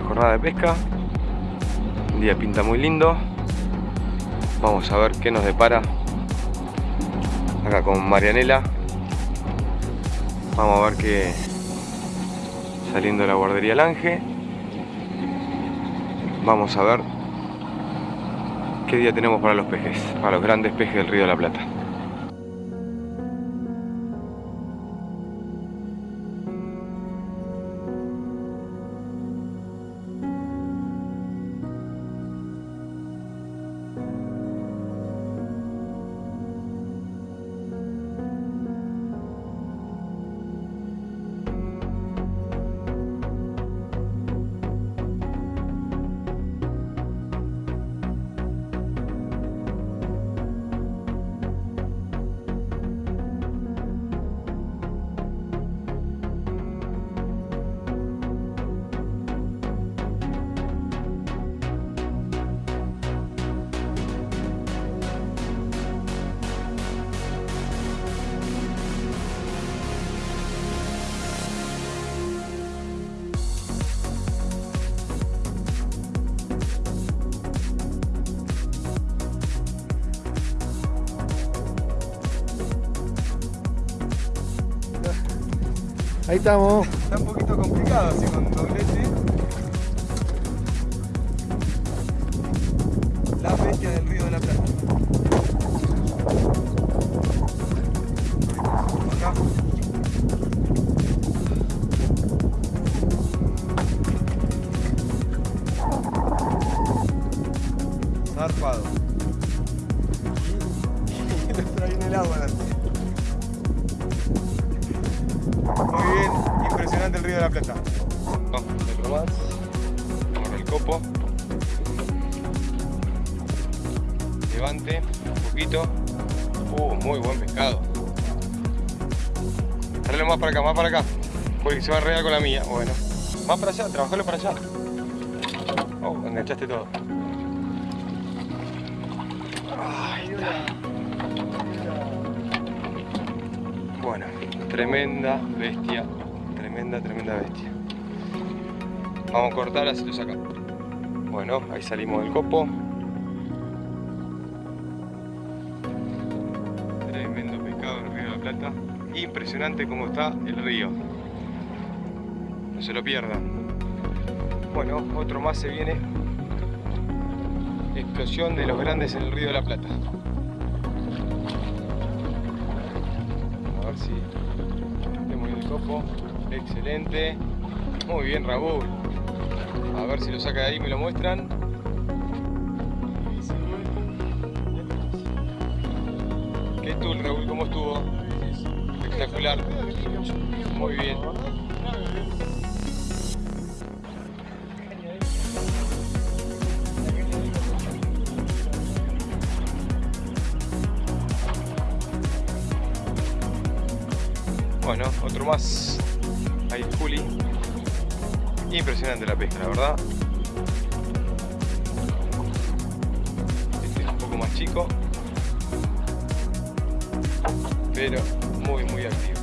jornada de pesca. Un día pinta muy lindo. Vamos a ver qué nos depara acá con Marianela. Vamos a ver que saliendo de la guardería Lange. Vamos a ver qué día tenemos para los pejes, para los grandes pejes del Río de la Plata. Ahí estamos. Está un poquito complicado así con doblete. La bestia del río de la Plata. Acá. Zarpado. Nuestro ahí en el agua. Muy bien, impresionante el río de la Plata. Vamos, otro más. Al copo. Levante, un poquito. Uh, muy buen pescado. Dale más para acá, más para acá. Porque se va a enredar con la mía. Bueno. Más para allá, trabajalo para allá. Oh, enganchaste todo. Ahí. Bueno, tremenda bestia, tremenda, tremenda bestia. Vamos a cortar, así lo saca. Bueno, ahí salimos del copo. Tremendo pescado del río de la Plata. Impresionante cómo está el río. No se lo pierdan. Bueno, otro más se viene. Explosión de los grandes en el río de la Plata. Ver si tenemos el copo. Excelente. Muy bien, Raúl. A ver si lo saca de ahí me lo muestran. ¿Qué tú, Raúl? ¿Cómo estuvo? Espectacular. Muy bien. Bueno, otro más. Ahí Juli. Impresionante la pesca, la verdad. Este es un poco más chico. Pero muy, muy activo.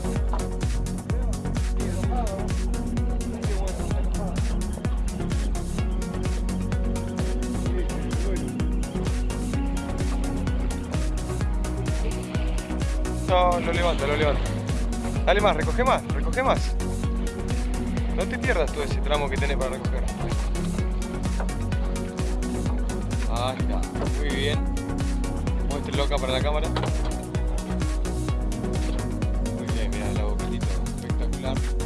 No, lo levanta, lo levanta. Dale más, recoge más, recoge más. No te pierdas todo ese tramo que tenés para recoger. Ahí está, muy bien. Muéstrelo acá para la cámara. Muy bien, mira el boquetito, espectacular.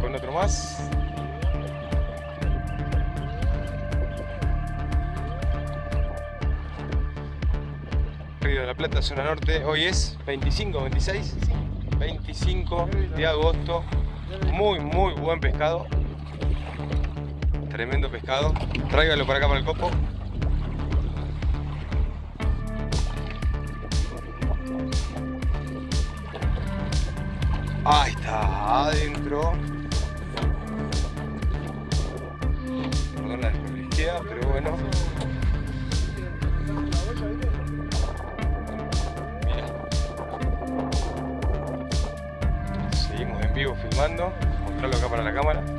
Con otro más. Río de la Plata, zona norte. Hoy es 25, 26, 25 de agosto. Muy, muy buen pescado. Tremendo pescado. Tráigalo para acá para el copo. Ahí está, adentro. Perdón la desperdicia, pero bueno. Mira. Seguimos en vivo filmando. Mostrarlo acá para la cámara.